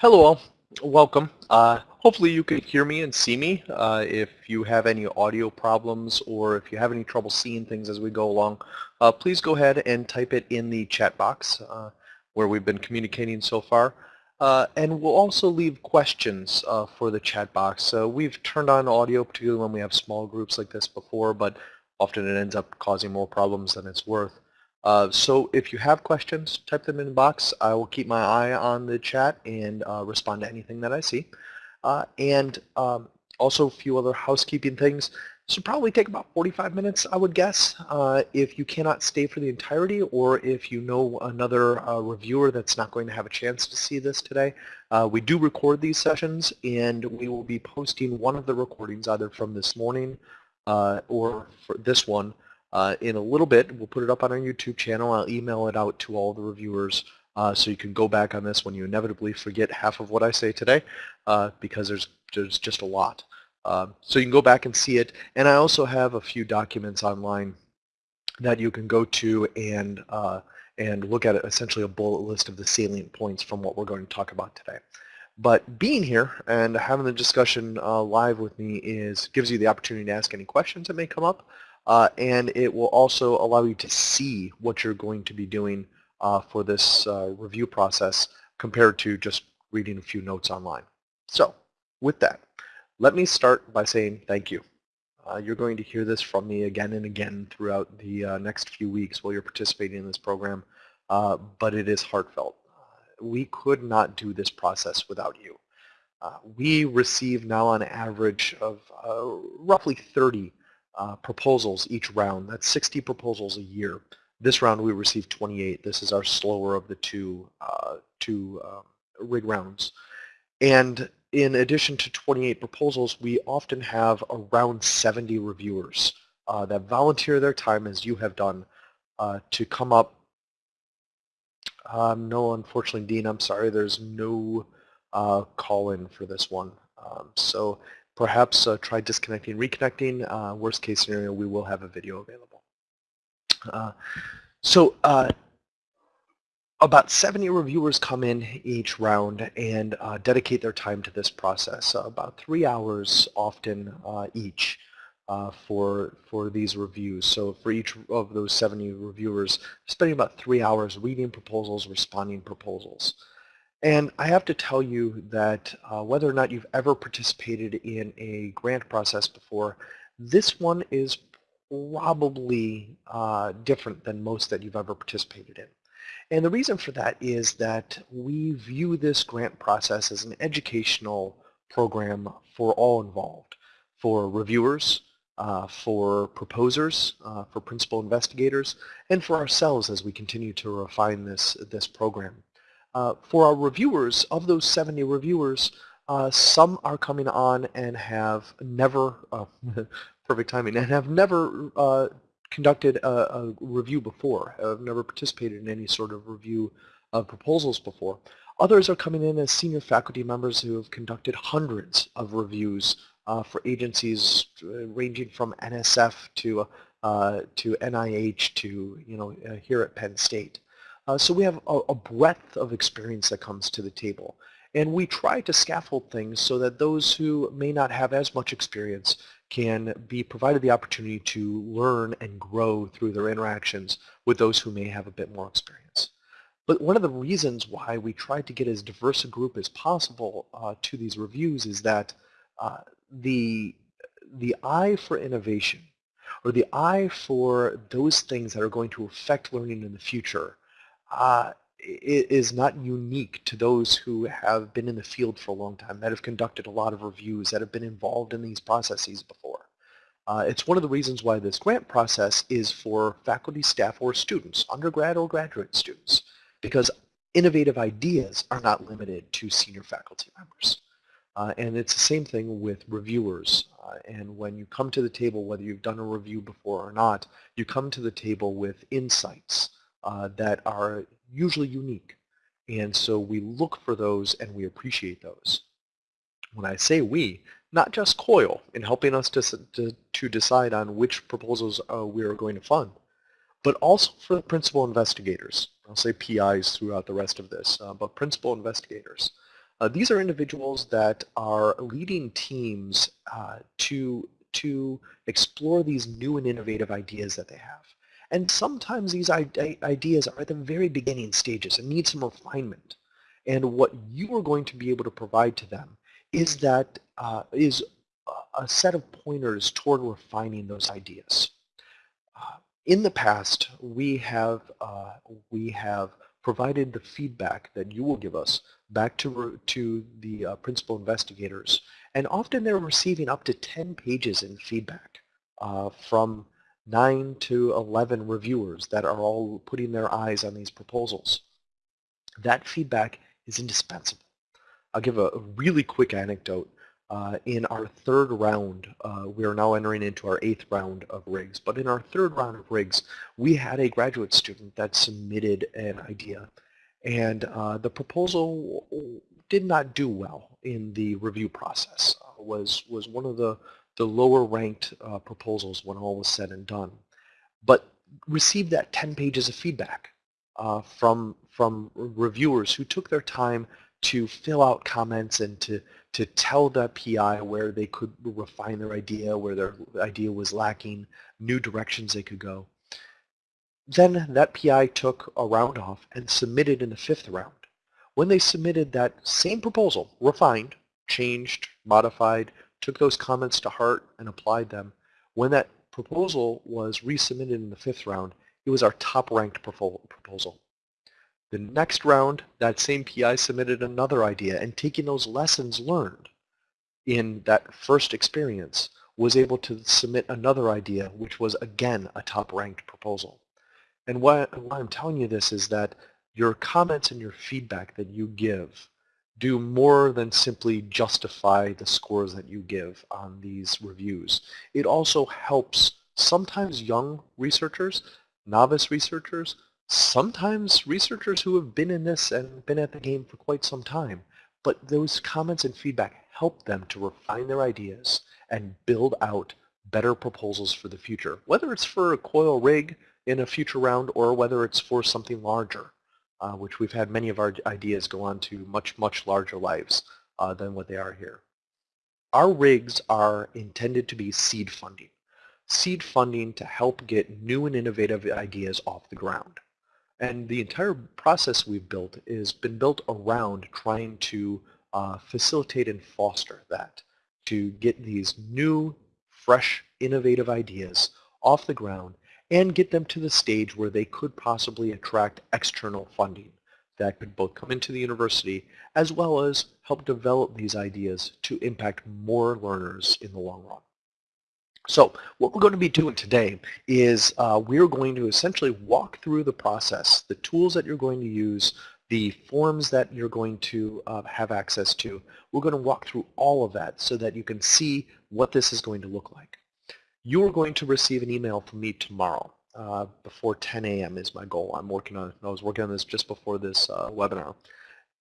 Hello all, welcome. Uh, hopefully you can hear me and see me. Uh, if you have any audio problems or if you have any trouble seeing things as we go along, uh, please go ahead and type it in the chat box uh, where we've been communicating so far. Uh, and we'll also leave questions uh, for the chat box. we've turned on audio, particularly when we have small groups like this before, but often it ends up causing more problems than it's worth. Uh, so if you have questions, type them in the box. I will keep my eye on the chat and uh, respond to anything that I see. Uh, and um, also a few other housekeeping things. This will probably take about 45 minutes, I would guess, uh, if you cannot stay for the entirety or if you know another uh, reviewer that's not going to have a chance to see this today. Uh, we do record these sessions and we will be posting one of the recordings either from this morning or for this one uh, in a little bit. We'll put it up on our YouTube channel. I'll email it out to all the reviewers uh, so you can go back on this when you inevitably forget half of what I say today uh, because there's, there's just a lot. Um, so you can go back and see it. And I also have a few documents online that you can go to and, uh, and look at essentially a bullet list of the salient points from what we're going to talk about today. But being here and having the discussion uh, live with me is gives you the opportunity to ask any questions that may come up. Uh, and it will also allow you to see what you're going to be doing uh, for this uh, review process compared to just reading a few notes online. So with that, let me start by saying thank you. Uh, you're going to hear this from me again and again throughout the uh, next few weeks while you're participating in this program, uh, but it is heartfelt. we could not do this process without you. we receive now on average of roughly 30 uh, proposals each round. That's 60 proposals a year. This round we received 28. This is our slower of the two, uh, two um, rig rounds. And in addition to 28 proposals, we often have around 70 reviewers uh, that volunteer their time, as you have done, uh, to come up. Um, no, unfortunately, Dean, I'm sorry, there's no uh, call-in for this one. Um, so Perhaps uh, try disconnecting, reconnecting. Uh, worst case scenario, we will have a video available. Uh, so uh, about 70 reviewers come in each round and uh, dedicate their time to this process. about three hours often each. Uh, for for these reviews. So for each of those 70 reviewers, spending about three hours reading proposals, responding proposals. And I have to tell you that uh, whether or not you've ever participated in a grant process before, this one is probably uh, different than most that you've ever participated in. And the reason for that is that we view this grant process as an educational program for all involved, for reviewers, uh, for proposers, uh, for principal investigators, and for ourselves as we continue to refine this, this program. Uh, for our reviewers, of those 70 reviewers, uh, some are coming on and have never, uh, perfect timing, and have never uh, conducted a, a, review before, have never participated in any sort of review of proposals before. Others are coming in as senior faculty members who have conducted hundreds of reviews uh, for agencies ranging from NSF to, to NIH to, you know, here at Penn State. Uh, so we have a, a, breadth of experience that comes to the table. And we try to scaffold things so that those who may not have as much experience can be provided the opportunity to learn and grow through their interactions with those who may have a bit more experience. But one of the reasons why we try to get as diverse a group as possible uh, to these reviews is that uh, the, the eye for innovation or the eye for those things that are going to affect learning in the future uh, is not unique to those who have been in the field for a long time, that have conducted a lot of reviews, that have been involved in these processes before. Uh, it's one of the reasons why this grant process is for faculty, staff, or students, undergrad or graduate students, because innovative ideas are not limited to senior faculty members. Uh, and it's the same thing with reviewers. Uh, and when you come to the table, whether you've done a review before or not, you come to the table with insights uh, that are usually unique. And so we look for those and we appreciate those. When I say we, not just COIL in helping us to, to, to decide on which proposals uh, we are going to fund, but also for the principal investigators. I'll say PIs throughout the rest of this, uh, but principal investigators. Uh, these are individuals that are leading teams uh, to, to explore these new and innovative ideas that they have. And sometimes these ideas are at the very beginning stages and need some refinement. And what you are going to be able to provide to them is that uh, is a set of pointers toward refining those ideas. Uh, in the past, we have uh, we have provided the feedback that you will give us back to to the uh, principal investigators, and often they're receiving up to 10 pages in feedback uh, from 9 to 11 reviewers that are all putting their eyes on these proposals. That feedback is indispensable. I'll give a, really quick anecdote. Uh, in our third round, uh, we are now entering into our eighth round of rigs, but in our third round of rigs, we had a graduate student that submitted an idea, and uh, the proposal did not do well in the review process. Uh, was was one of the the lower ranked uh, proposals when all was said and done, but received that 10 pages of feedback uh, from from reviewers who took their time to fill out comments and to to tell the PI where they could refine their idea, where their idea was lacking, new directions they could go. Then that PI took a round off and submitted in the fifth round. When they submitted that same proposal, refined, changed, modified, took those comments to heart and applied them, when that proposal was resubmitted in the fifth round, it was our top ranked proposal. The next round, that same PI submitted another idea and taking those lessons learned in that first experience was able to submit another idea which was again a top ranked proposal. And why, why I'm telling you this is that your comments and your feedback that you give do more than simply justify the scores that you give on these reviews. It also helps sometimes young researchers, novice researchers, sometimes researchers who have been in this and been at the game for quite some time, but those comments and feedback help them to refine their ideas and build out better proposals for the future, whether it's for a coil rig in a future round or whether it's for something larger, uh, which we've had many of our ideas go on to much, much larger lives uh, than what they are here. Our rigs are intended to be seed funding. Seed funding to help get new and innovative ideas off the ground. And the entire process we've built has been built around trying to uh, facilitate and foster that, to get these new, fresh, innovative ideas off the ground and get them to the stage where they could possibly attract external funding that could both come into the university as well as help develop these ideas to impact more learners in the long run. So what we're going to be doing today is uh, we're going to essentially walk through the process, the tools that you're going to use, the forms that you're going to uh, have access to. We're going to walk through all of that so that you can see what this is going to look like. You are going to receive an email from me tomorrow. Uh, before 10 a.m. is my goal. I'm working on. I was working on this just before this uh, webinar.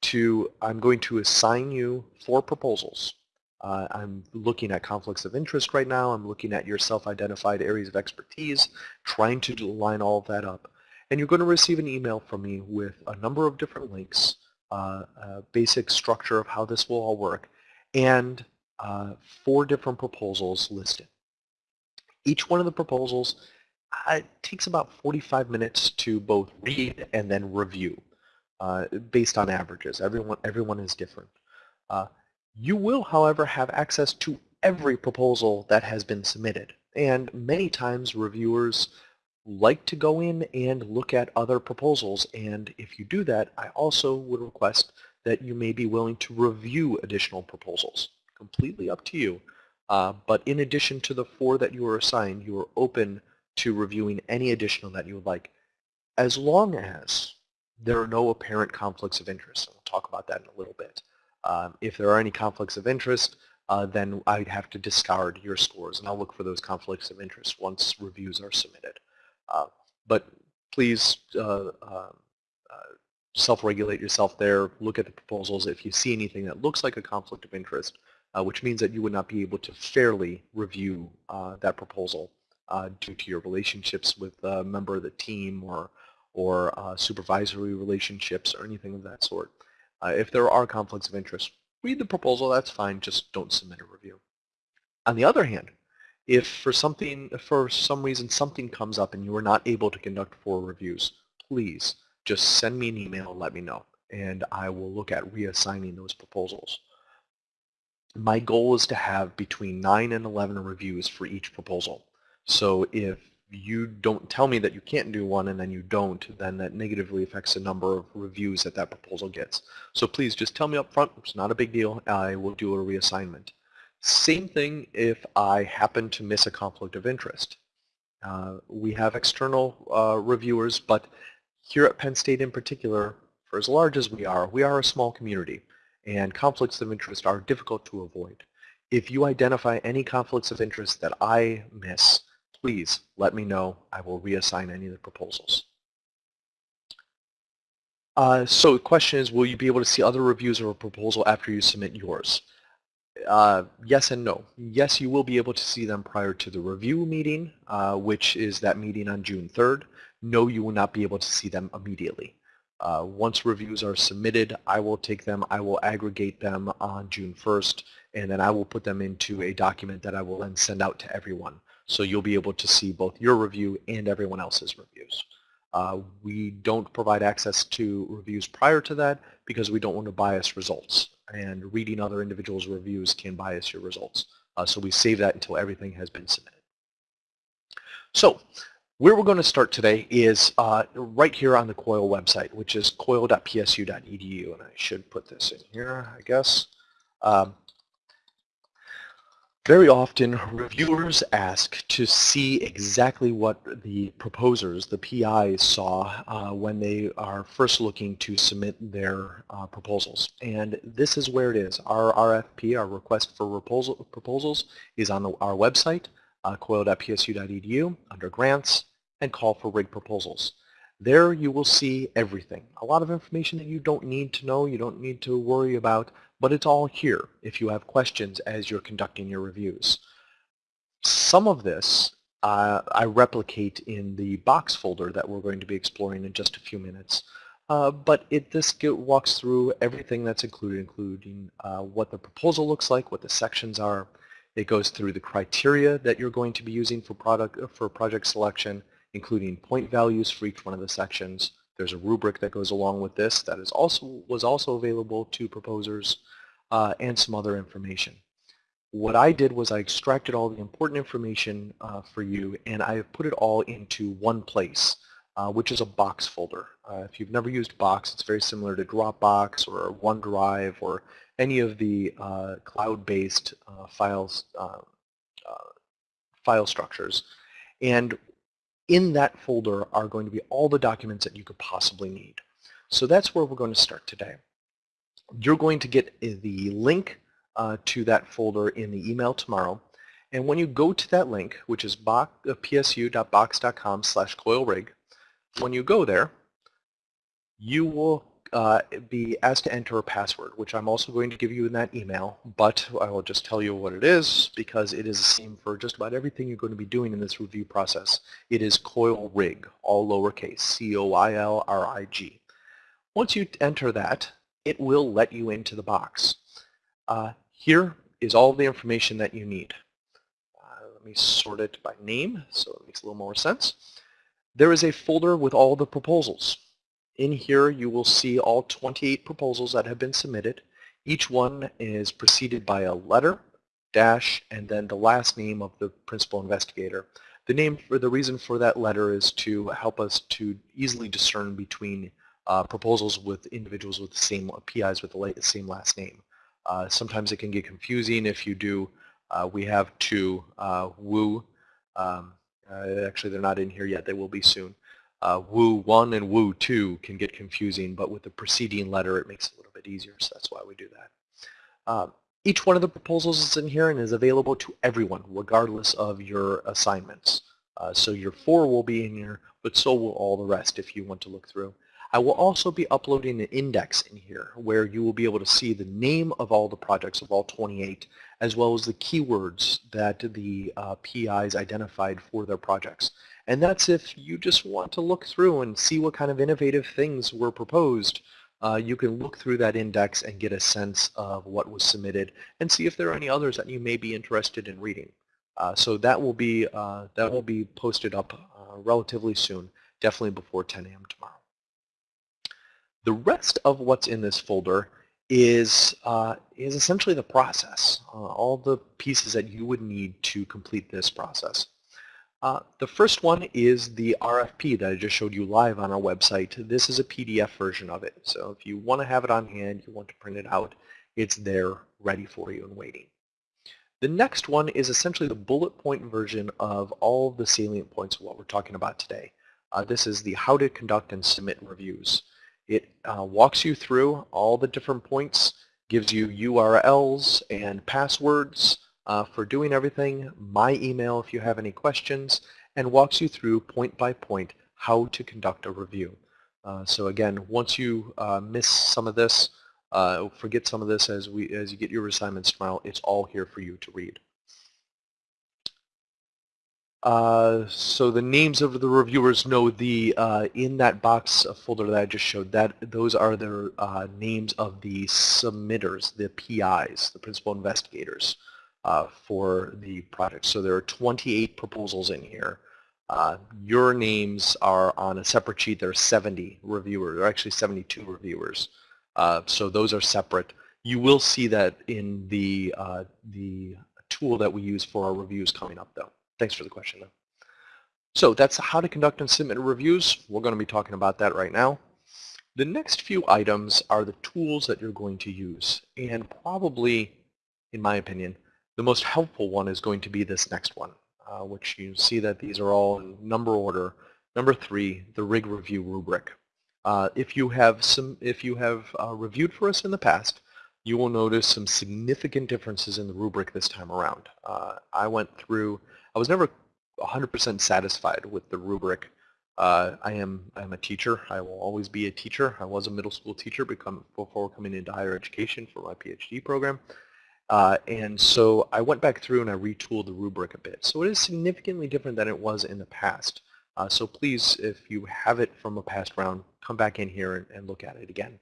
To I'm going to assign you four proposals uh, I'm looking at conflicts of interest right now. I'm looking at your self-identified areas of expertise, trying to line all of that up. And you're going to receive an email from me with a number of different links, uh, basic structure of how this will all work, and uh, four different proposals listed. Each one of the proposals uh, takes about 45 minutes to both read and then review uh, based on averages. Everyone, everyone is different. Uh, you will, however, have access to every proposal that has been submitted. And many times reviewers like to go in and look at other proposals. And if you do that, I also would request that you may be willing to review additional proposals. Completely up to you. Uh, but in addition to the four that you were assigned, you are open to reviewing any additional that you would like, as long as there are no apparent conflicts of interest. And we'll talk about that in a little bit. Um, if there are any conflicts of interest, uh, then I'd have to discard your scores, and I'll look for those conflicts of interest once reviews are submitted. Uh, but please uh, uh, uh, self-regulate yourself there, look at the proposals. If you see anything that looks like a conflict of interest, Uh, which means that you would not be able to fairly review uh, that proposal uh, due to your relationships with a member of the team or, or supervisory relationships or anything of that sort, Uh, if there are conflicts of interest, read the proposal, that's fine, just don't submit a review. On the other hand, if for something, for some reason something comes up and you are not able to conduct four reviews, please just send me an email and let me know, and I will look at reassigning those proposals. My goal is to have between 9 and 11 reviews for each proposal. So if you don't tell me that you can't do one and then you don't, then that negatively affects the number of reviews that that proposal gets. So please just tell me up front, it's not a big deal, I will do a reassignment. Same thing if I happen to miss a conflict of interest. Uh, we have external uh, reviewers, but here at Penn State in particular, for as large as we are, we are a small community, and conflicts of interest are difficult to avoid. If you identify any conflicts of interest that I miss, please let me know. I will reassign any of the proposals. Uh, so the question is, will you be able to see other reviews of a proposal after you submit yours? Uh, yes and no. Yes, you will be able to see them prior to the review meeting, uh, which is that meeting on June 3rd. No, you will not be able to see them immediately. Uh, once reviews are submitted, I will take them, I will aggregate them on June 1st, and then I will put them into a document that I will then send out to everyone. So you'll be able to see both your review and everyone else's reviews. Uh, we don't provide access to reviews prior to that because we don't want to bias results. And reading other individuals' reviews can bias your results. Uh, so we save that until everything has been submitted. So where we're going to start today is uh, right here on the COIL website, which is coil.psu.edu. And I should put this in here, I guess. Um, very often, reviewers ask to see exactly what the proposers, the PIs, saw uh, when they are first looking to submit their uh, proposals. And this is where it is. Our RFP, our request for proposal, proposals, is on the, our website, uh, coil.psu.edu, under grants, and call for rig proposals. There you will see everything. A lot of information that you don't need to know, you don't need to worry about, but it's all here if you have questions as you're conducting your reviews. Some of this uh, I replicate in the box folder that we're going to be exploring in just a few minutes. Uh, but it this walks through everything that's included, including uh, what the proposal looks like, what the sections are. It goes through the criteria that you're going to be using for product for project selection, including point values for each one of the sections, there's a rubric that goes along with this that is also was also available to proposers uh, and some other information. What I did was I extracted all the important information uh, for you and I have put it all into one place, uh, which is a Box folder. Uh, if you've never used Box, it's very similar to Dropbox or OneDrive or any of the uh, cloud-based uh, files file structures. And in that folder are going to be all the documents that you could possibly need. So that's where we're going to start today. You're going to get the link uh, to that folder in the email tomorrow. And when you go to that link, which is uh, psu.box.com slash coilrig, when you go there, you will uh, be asked to enter a password, which I'm also going to give you in that email, but I will just tell you what it is because it is the same for just about everything you're going to be doing in this review process. It is coil rig, all lowercase, C-O-I-L-R-I-G. Once you enter that, it will let you into the box. Uh, here is all the information that you need. Uh, let me sort it by name so it makes a little more sense. There is a folder with all the proposals. In here you will see all 28 proposals that have been submitted. Each one is preceded by a letter, dash, and then the last name of the principal investigator. The name for the reason for that letter is to help us to easily discern between uh, proposals with individuals with the same PIs with the same last name. Uh, sometimes it can get confusing if you do. Uh, we have two uh, Wu. Um, uh, actually, they're not in here yet. They will be soon uh, Wu 1 and Wu 2 can get confusing, but with the preceding letter it makes it a little bit easier, so that's why we do that. Um, each one of the proposals is in here and is available to everyone, regardless of your assignments. Uh, so your four will be in here, but so will all the rest if you want to look through. I will also be uploading an index in here where you will be able to see the name of all the projects of all 28 as well as the keywords that the uh, PIs identified for their projects. And that's if you just want to look through and see what kind of innovative things were proposed uh, you can look through that index and get a sense of what was submitted and see if there are any others that you may be interested in reading. Uh, so that will be uh, that will be posted up uh, relatively soon, definitely before 10 a.m. tomorrow. The rest of what's in this folder is uh, is essentially the process, uh, all the pieces that you would need to complete this process. Uh, the first one is the RFP that I just showed you live on our website. This is a PDF version of it. So if you want to have it on hand, you want to print it out, it's there ready for you and waiting. The next one is essentially the bullet point version of all the salient points of what we're talking about today. Uh, this is the how to conduct and submit reviews. It uh, walks you through all the different points, gives you URLs and passwords, uh, for doing everything, my email if you have any questions, and walks you through point by point how to conduct a review. Uh, so again, once you uh, miss some of this, uh, forget some of this as we as you get your assignments tomorrow, it's all here for you to read. Uh, so the names of the reviewers know the uh, in that box folder that I just showed that those are the uh, names of the submitters, the PIs, the principal investigators uh, for the project. So there are 28 proposals in here. Uh, your names are on a separate sheet. There are 70 reviewers, are actually 72 reviewers. Uh, so those are separate. You will see that in the, uh, the tool that we use for our reviews coming up though. Thanks for the question though. So that's how to conduct and submit reviews. We're going to be talking about that right now. The next few items are the tools that you're going to use. And probably, in my opinion, the most helpful one is going to be this next one, uh, which you see that these are all in number order. Number three, the rig review rubric. Uh, if you have some, if you have uh, reviewed for us in the past, you will notice some significant differences in the rubric this time around. Uh, I went through, I was never 100% satisfied with the rubric. Uh, I am I'm a teacher. I will always be a teacher. I was a middle school teacher become, before coming into higher education for my PhD program. Uh, and so I went back through and I retooled the rubric a bit. So it is significantly different than it was in the past. Uh, so please, if you have it from a past round, come back in here and, and look at it again.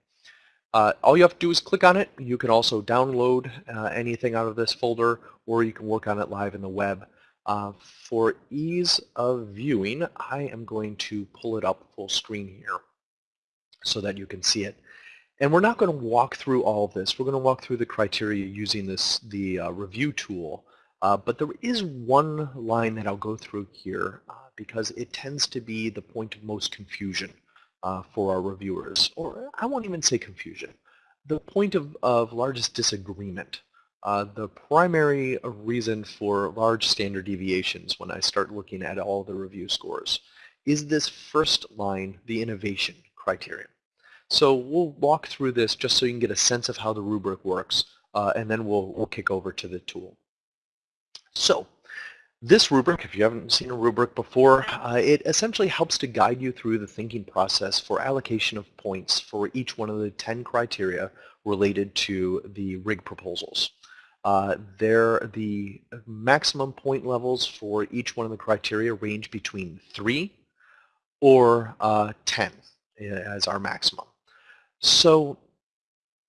Uh, all you have to do is click on it. You can also download uh, anything out of this folder or you can work on it live in the web. Uh, for ease of viewing, I am going to pull it up full screen here so that you can see it. And we're not going to walk through all of this. We're going to walk through the criteria using this the uh, review tool. Uh, but there is one line that I'll go through here uh, because it tends to be the point of most confusion uh, for our reviewers. Or I won't even say confusion. The point of, of largest disagreement. Uh, the primary reason for large standard deviations when I start looking at all the review scores is this first line, the innovation criterion. So we'll walk through this just so you can get a sense of how the rubric works, uh, and then we'll, we'll kick over to the tool. So this rubric, if you haven't seen a rubric before, uh, it essentially helps to guide you through the thinking process for allocation of points for each one of the 10 criteria related to the rig proposals. Uh, there, the maximum point levels for each one of the criteria range between 3 or uh, 10 uh, as our maximum. So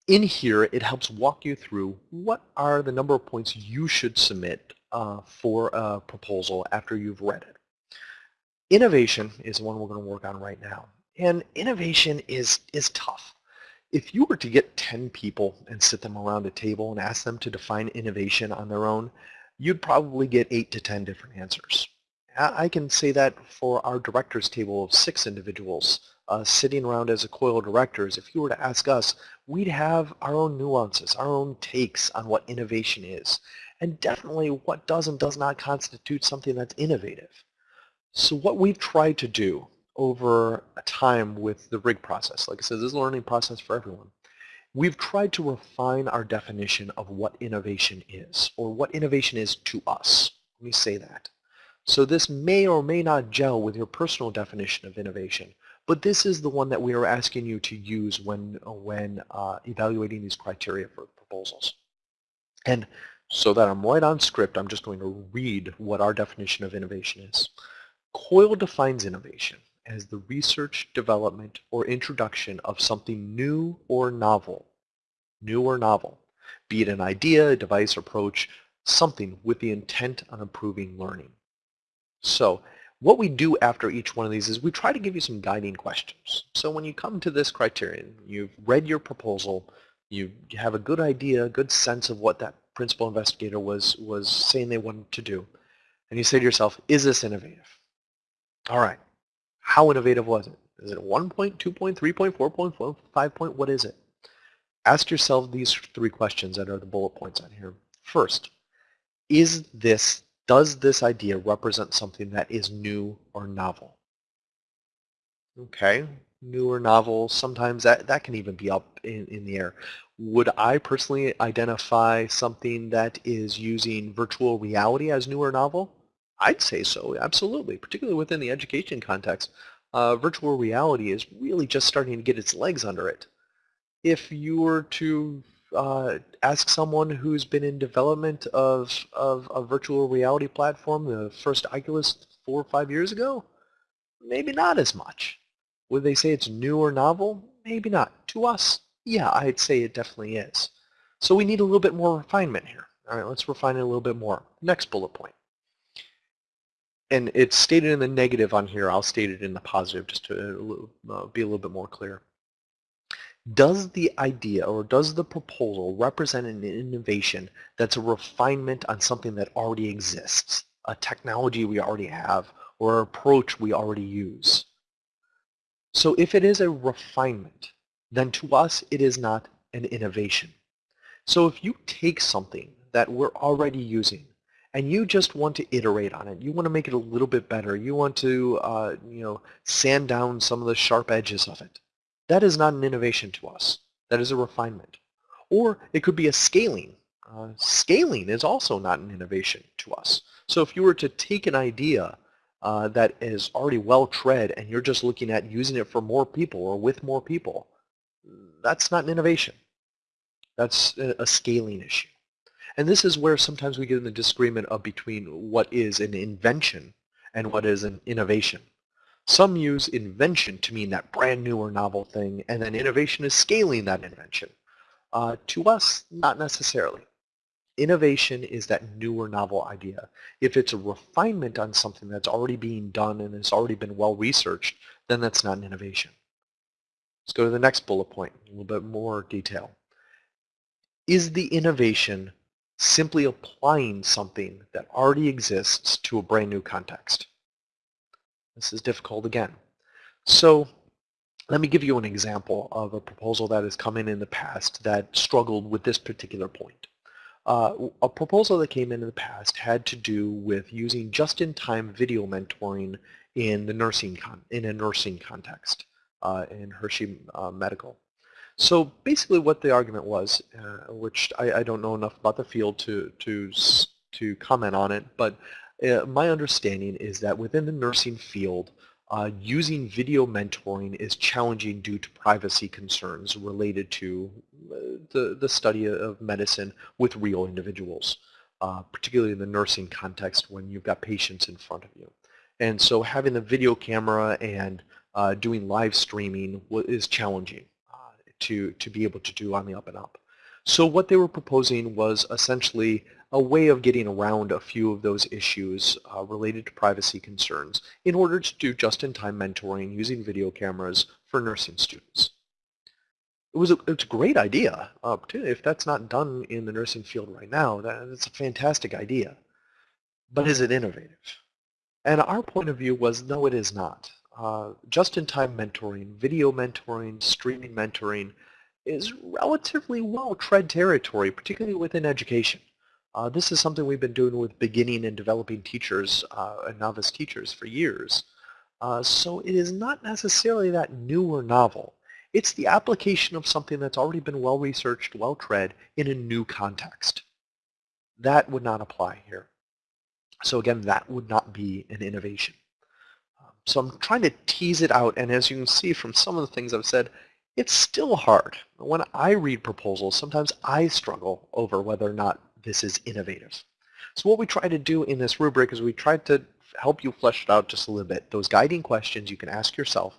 in here, it helps walk you through what are the number of points you should submit uh, for a proposal after you've read it. Innovation is the one we're going to work on right now. And innovation is, is tough. If you were to get 10 people and sit them around a table and ask them to define innovation on their own, you'd probably get 8 to 10 different answers. I can say that for our directors table of six individuals uh, sitting around as a COIL directors, if you were to ask us, we'd have our own nuances, our own takes on what innovation is, and definitely what does and does not constitute something that's innovative. So what we've tried to do over a time with the RIG process, like I said, this is a learning process for everyone, we've tried to refine our definition of what innovation is, or what innovation is to us. Let me say that. So this may or may not gel with your personal definition of innovation, but this is the one that we are asking you to use when, when uh, evaluating these criteria for proposals. And so that I'm right on script, I'm just going to read what our definition of innovation is. COIL defines innovation as the research, development, or introduction of something new or novel. New or novel. Be it an idea, a device, approach, something with the intent on improving learning. So what we do after each one of these is we try to give you some guiding questions. So when you come to this criterion, you've read your proposal, you have a good idea, a good sense of what that principal investigator was, was saying they wanted to do, and you say to yourself, is this innovative? All right, how innovative was it? Is it 1 point, 2 point, 3 point, 4 point, 5 point? What is it? Ask yourself these three questions that are the bullet points on here. First, is this does this idea represent something that is new or novel? Okay, new or novel, sometimes that, that can even be up in, in the air. Would I personally identify something that is using virtual reality as new or novel? I'd say so, absolutely, particularly within the education context. Uh, virtual reality is really just starting to get its legs under it. If you were to uh, ask someone who's been in development of, of a virtual reality platform, the first Oculus four or five years ago? Maybe not as much. Would they say it's new or novel? Maybe not. To us, yeah, I'd say it definitely is. So we need a little bit more refinement here. All right, let's refine it a little bit more. Next bullet point. And it's stated in the negative on here. I'll state it in the positive just to uh, be a little bit more clear. Does the idea or does the proposal represent an innovation that's a refinement on something that already exists, a technology we already have, or an approach we already use? So if it is a refinement, then to us it is not an innovation. So if you take something that we're already using and you just want to iterate on it, you want to make it a little bit better, you want to uh, you know, sand down some of the sharp edges of it, that is not an innovation to us. That is a refinement. Or it could be a scaling. Uh, scaling is also not an innovation to us. So if you were to take an idea uh, that is already well tread and you're just looking at using it for more people or with more people, that's not an innovation. That's a, a scaling issue. And this is where sometimes we get in the disagreement of between what is an invention and what is an innovation. Some use invention to mean that brand new or novel thing, and then innovation is scaling that invention. Uh, to us, not necessarily. Innovation is that new or novel idea. If it's a refinement on something that's already being done and has already been well researched, then that's not an innovation. Let's go to the next bullet point, a little bit more detail. Is the innovation simply applying something that already exists to a brand new context? This is difficult again. So let me give you an example of a proposal that has come in in the past that struggled with this particular point. Uh, a proposal that came in in the past had to do with using just-in-time video mentoring in the nursing in a nursing context uh, in Hershey uh, Medical. So basically what the argument was, uh, which I, I, don't know enough about the field to, to, to comment on it, but uh, my understanding is that within the nursing field, uh, using video mentoring is challenging due to privacy concerns related to uh, the, the study of medicine with real individuals, uh, particularly in the nursing context when you've got patients in front of you. And so having the video camera and uh, doing live streaming is challenging uh, to, to be able to do on the up and up. So what they were proposing was essentially a way of getting around a few of those issues uh, related to privacy concerns in order to do just-in-time mentoring using video cameras for nursing students. It was a, it's a great idea. Uh, if that's not done in the nursing field right now, that, that's a fantastic idea. But is it innovative? And our point of view was, no, it is not. Uh, just-in-time mentoring, video mentoring, streaming mentoring is relatively well-tread territory, particularly within education. Uh, this is something we've been doing with beginning and developing teachers uh, and novice teachers for years. Uh, so it is not necessarily that new or novel. It's the application of something that's already been well researched, well tread in a new context. That would not apply here. So again, that would not be an innovation. Um, so I'm trying to tease it out, and as you can see from some of the things I've said, it's still hard. When I read proposals, sometimes I struggle over whether or not this is innovative. So what we try to do in this rubric is we try to help you flesh it out just a little bit. Those guiding questions you can ask yourself.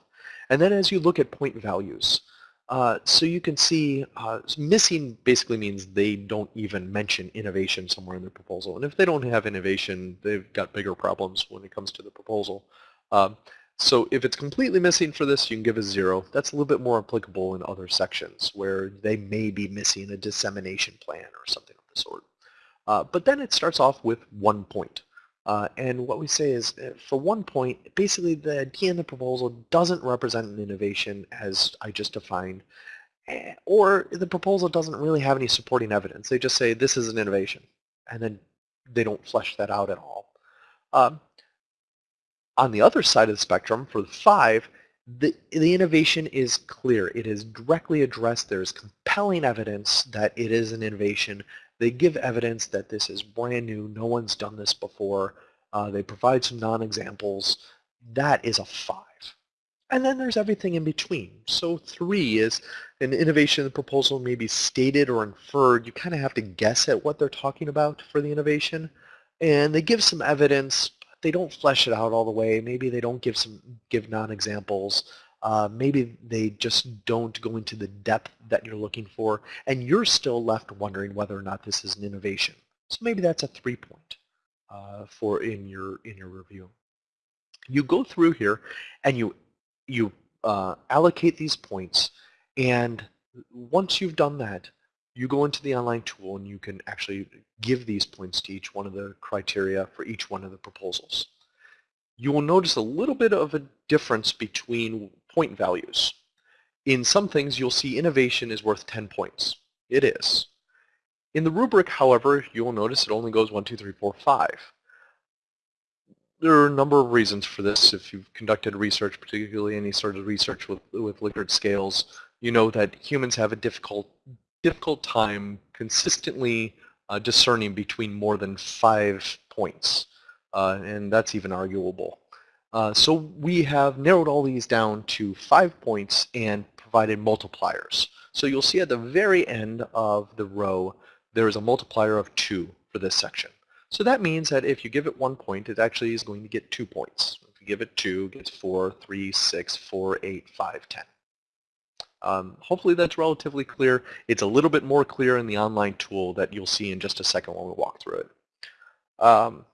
And then as you look at point values, uh, so you can see uh, missing basically means they don't even mention innovation somewhere in the proposal. And if they don't have innovation, they've got bigger problems when it comes to the proposal. Um, so if it's completely missing for this, you can give a zero. That's a little bit more applicable in other sections where they may be missing a dissemination plan or something of the sort. Uh, but then it starts off with one point. Uh, and what we say is, uh, for one point, basically the idea in the proposal doesn't represent an innovation as I just defined, eh, or the proposal doesn't really have any supporting evidence. They just say this is an innovation, and then they don't flesh that out at all. Um, on the other side of the spectrum, for the five, the, the innovation is clear. It is directly addressed. There's compelling evidence that it is an innovation they give evidence that this is brand new, no one's done this before. Uh, they provide some non-examples. That is a five. And then there's everything in between. So three is an innovation the proposal may be stated or inferred. You kind of have to guess at what they're talking about for the innovation. And they give some evidence. They don't flesh it out all the way. Maybe they don't give some give non-examples. Uh, maybe they just don't go into the depth that you're looking for, and you're still left wondering whether or not this is an innovation. So maybe that's a three point uh, for in your in your review. You go through here and you you uh, allocate these points, and once you've done that, you go into the online tool and you can actually give these points to each one of the criteria for each one of the proposals. You will notice a little bit of a difference between point values. In some things, you'll see innovation is worth 10 points. It is. In the rubric, however, you'll notice it only goes 1, 2, 3, 4, 5. There are a number of reasons for this. If you've conducted research, particularly any sort of research with, with Likert scales, you know that humans have a difficult, difficult time consistently uh, discerning between more than five points. Uh, and that's even arguable. Uh, so we have narrowed all these down to five points and provided multipliers. So you'll see at the very end of the row there is a multiplier of 2 for this section. So that means that if you give it one point, it actually is going to get two points. If you give it 2, it gets 4, 3, 6, 4, 8, 5, 10. Um, hopefully that's relatively clear. It's a little bit more clear in the online tool that you'll see in just a second when we walk through it. Um,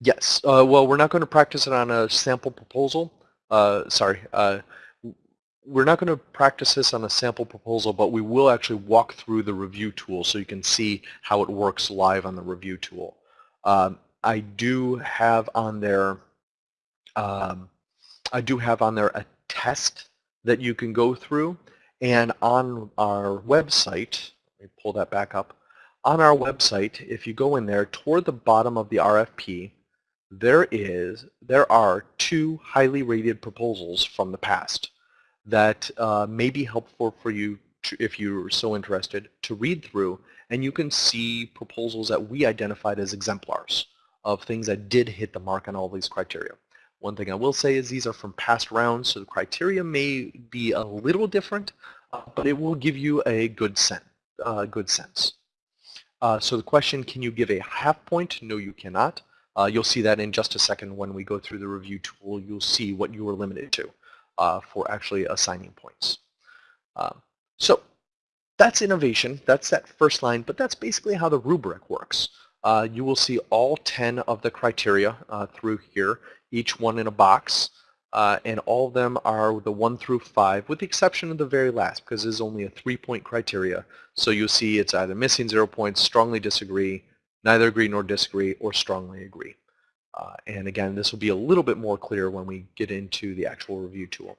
Yes. Uh, well, we're not going to practice it on a sample proposal. Uh, sorry. Uh, we're not going to practice this on a sample proposal, but we will actually walk through the review tool so you can see how it works live on the review tool. Um, I do have on there, um, I do have on there a test that you can go through, and on our website, let me pull that back up. On our website, if you go in there, toward the bottom of the RFP, there is there are two highly rated proposals from the past that uh, may be helpful for you to, if you're so interested to read through and you can see proposals that we identified as exemplars of things that did hit the mark on all these criteria. One thing I will say is these are from past rounds so the criteria may be a little different uh, but it will give you a good sense. Uh, good sense. Uh, so the question, can you give a half point? No, you cannot. Uh, you'll see that in just a second when we go through the review tool. You'll see what you were limited to uh, for actually assigning points. Um, so that's innovation. That's that first line, but that's basically how the rubric works. Uh, you will see all 10 of the criteria uh, through here, each one in a box, uh, and all of them are the 1 through 5, with the exception of the very last, because it's only a three-point criteria. So you'll see it's either missing zero points, strongly disagree, neither agree nor disagree, or strongly agree. Uh, and again, this will be a little bit more clear when we get into the actual review tool.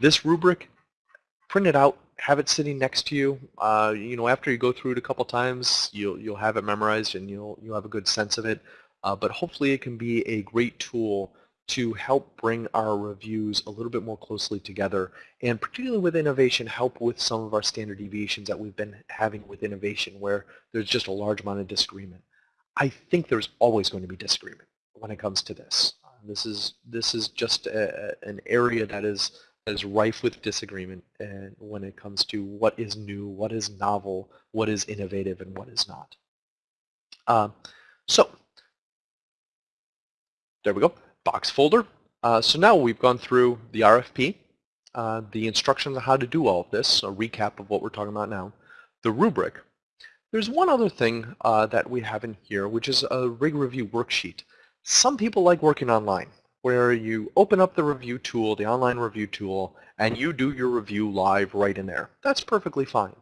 This rubric, print it out, have it sitting next to you. Uh, you know, after you go through it a couple times, you'll you'll have it memorized and you'll you'll have a good sense of it. Uh, but hopefully, it can be a great tool to help bring our reviews a little bit more closely together and particularly with innovation help with some of our standard deviations that we've been having with innovation where there's just a large amount of disagreement. I think there's always going to be disagreement when it comes to this. This is this is just a, an area that is that is rife with disagreement and when it comes to what is new, what is novel, what is innovative, and what is not. Um, so There we go, box folder. Uh, so now we've gone through the RFP, uh, the instructions on how to do all of this, a recap of what we're talking about now, the rubric. There's one other thing uh, that we have in here, which is a rig review worksheet. Some people like working online, where you open up the review tool, the online review tool, and you do your review live right in there. That's perfectly fine.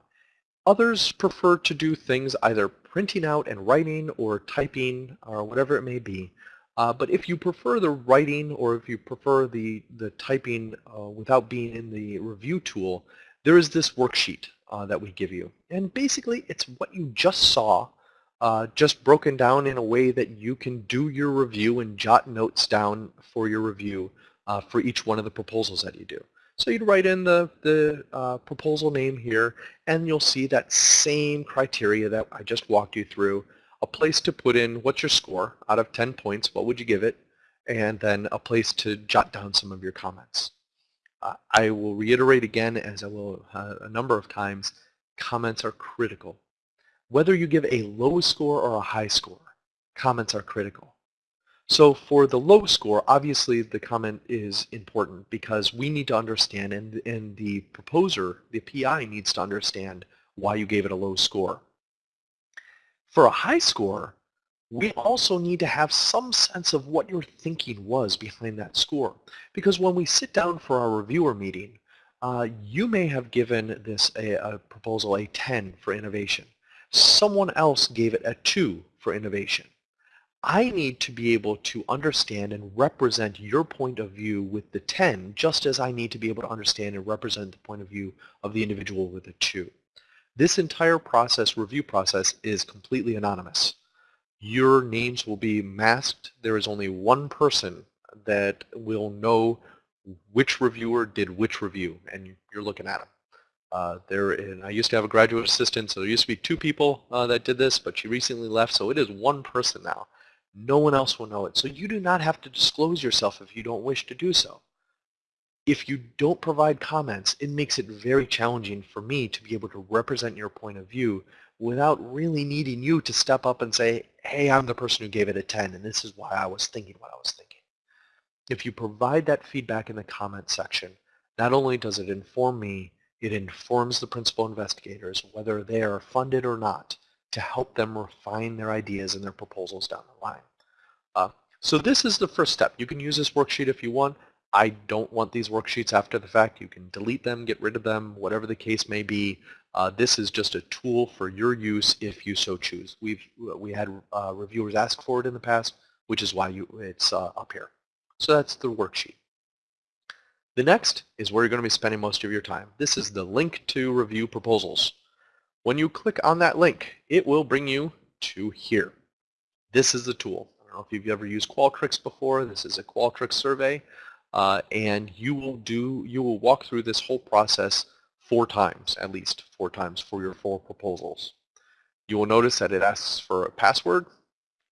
Others prefer to do things either printing out and writing or typing or whatever it may be. Uh, but if you prefer the writing or if you prefer the, the typing uh, without being in the review tool, there is this worksheet uh, that we give you. And basically it's what you just saw, uh, just broken down in a way that you can do your review and jot notes down for your review uh, for each one of the proposals that you do. So you'd write in the, the uh, proposal name here, and you'll see that same criteria that I just walked you through. A place to put in what's your score out of 10 points, what would you give it, and then a place to jot down some of your comments. Uh, I will reiterate again, as I will uh, a number of times, comments are critical. Whether you give a low score or a high score, comments are critical. So for the low score, obviously the comment is important because we need to understand and, and the proposer, the PI needs to understand why you gave it a low score. For a high score, we also need to have some sense of what your thinking was behind that score. Because when we sit down for our reviewer meeting, uh, you may have given this a, a proposal a 10 for innovation. Someone else gave it a 2 for innovation. I need to be able to understand and represent your point of view with the 10 just as I need to be able to understand and represent the point of view of the individual with the 2. This entire process, review process, is completely anonymous. Your names will be masked. There is only one person that will know which reviewer did which review, and you're looking at them. Uh, there, and I used to have a graduate assistant, so there used to be two people uh, that did this, but she recently left, so it is one person now. No one else will know it. So you do not have to disclose yourself if you don't wish to do so. If you don't provide comments, it makes it very challenging for me to be able to represent your point of view without really needing you to step up and say, hey, I'm the person who gave it a 10, and this is why I was thinking what I was thinking. If you provide that feedback in the comment section, not only does it inform me, it informs the principal investigators, whether they are funded or not, to help them refine their ideas and their proposals down the line. Uh, so this is the first step. You can use this worksheet if you want. I don't want these worksheets after the fact. You can delete them, get rid of them, whatever the case may be. Uh, this is just a tool for your use if you so choose. We've we had uh, reviewers ask for it in the past, which is why you, it's uh, up here. So that's the worksheet. The next is where you're going to be spending most of your time. This is the link to review proposals. When you click on that link, it will bring you to here. This is the tool. I don't know if you've ever used Qualtrics before. This is a Qualtrics survey. Uh, and you will do, you will walk through this whole process four times, at least four times for your four proposals. You will notice that it asks for a password.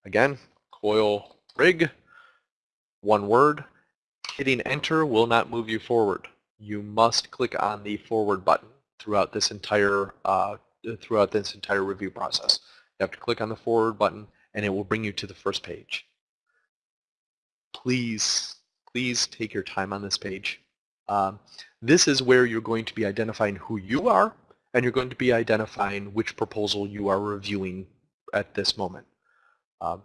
Again, coil rig, one word. Hitting enter will not move you forward. You must click on the forward button throughout this entire uh, throughout this entire review process. You have to click on the forward button and it will bring you to the first page. Please, please take your time on this page. Um, this is where you're going to be identifying who you are and you're going to be identifying which proposal you are reviewing at this moment. Um,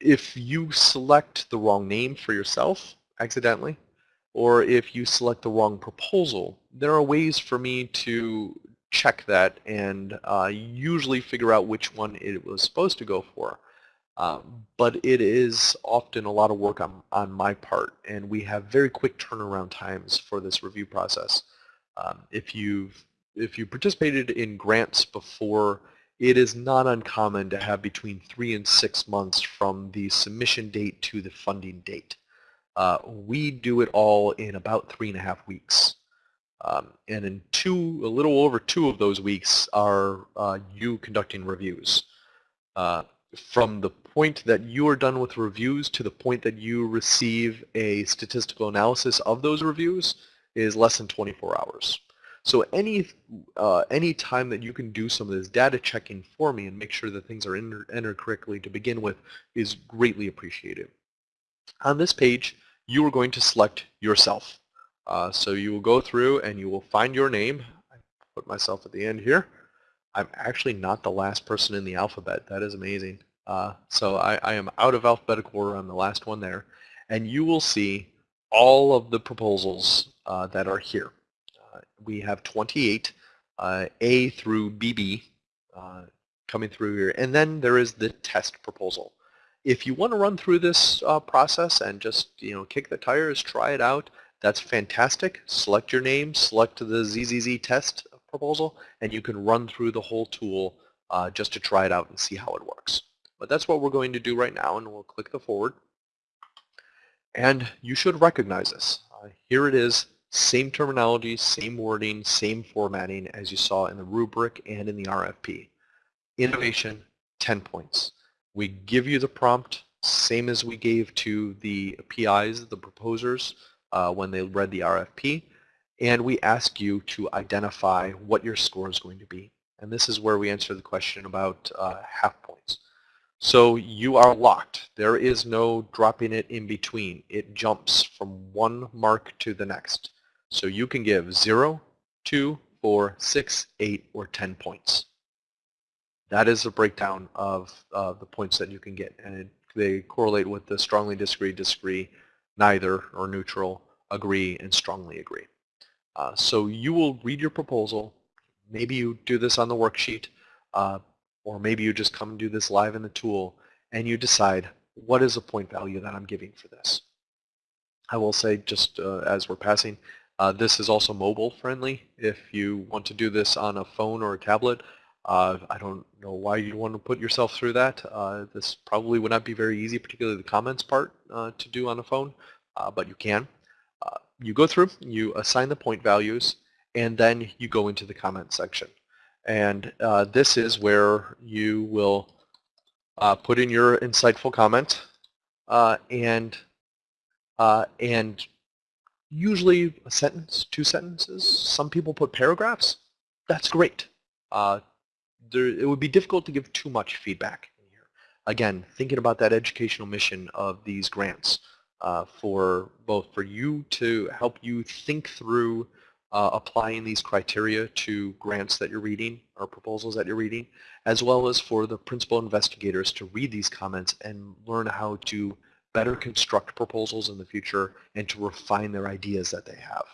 if you select the wrong name for yourself accidentally, or if you select the wrong proposal, there are ways for me to check that and uh, usually figure out which one it was supposed to go for. Um, but it is often a lot of work on, on my part, and we have very quick turnaround times for this review process. Um, if you've if you participated in grants before, it is not uncommon to have between three and six months from the submission date to the funding date. Uh, we do it all in about three and a half weeks. Um, and in two, a little over two of those weeks are uh, you conducting reviews. Uh, from the point that you are done with reviews to the point that you receive a statistical analysis of those reviews is less than 24 hours. So any uh, any time that you can do some of this data checking for me and make sure that things are entered, correctly to begin with is greatly appreciated. On this page, you are going to select yourself. Uh, so you will go through and you will find your name. I put myself at the end here. I'm actually not the last person in the alphabet. That is amazing. Uh, so I, I, am out of alphabetical order. I'm the last one there. And you will see all of the proposals uh, that are here. Uh, we have 28 uh, A through BB uh, coming through here. And then there is the test proposal. If you want to run through this uh, process and just you know kick the tires, try it out, that's fantastic. Select your name, select the ZZZ test proposal, and you can run through the whole tool uh, just to try it out and see how it works. But that's what we're going to do right now, and we'll click the forward. And you should recognize this. Uh, here it is, same terminology, same wording, same formatting as you saw in the rubric and in the RFP. Innovation, 10 points. We give you the prompt, same as we gave to the PIs, the proposers, uh, when they read the RFP and we ask you to identify what your score is going to be. And this is where we answer the question about uh, half points. So you are locked. There is no dropping it in between. It jumps from one mark to the next. So you can give 0, 2, 4, 6, 8, or 10 points. That is a breakdown of uh, the points that you can get. And it, they correlate with the strongly disagree, disagree, neither, or neutral, agree, and strongly agree. Uh, so you will read your proposal. Maybe you do this on the worksheet, uh, or maybe you just come and do this live in the tool, and you decide what is the point value that I'm giving for this. I will say, just uh, as we're passing, uh, this is also mobile friendly. If you want to do this on a phone or a tablet, uh, I don't know why you'd want to put yourself through that. Uh, this probably would not be very easy, particularly the comments part, to do on a phone, but you can you go through, you assign the point values, and then you go into the comment section. And uh, this is where you will uh, put in your insightful comment uh, and uh, and usually a sentence, two sentences. Some people put paragraphs. That's great. Uh, there, it would be difficult to give too much feedback. Again, thinking about that educational mission of these grants uh, for both for you to help you think through uh, applying these criteria to grants that you're reading or proposals that you're reading, as well as for the principal investigators to read these comments and learn how to better construct proposals in the future and to refine their ideas that they have.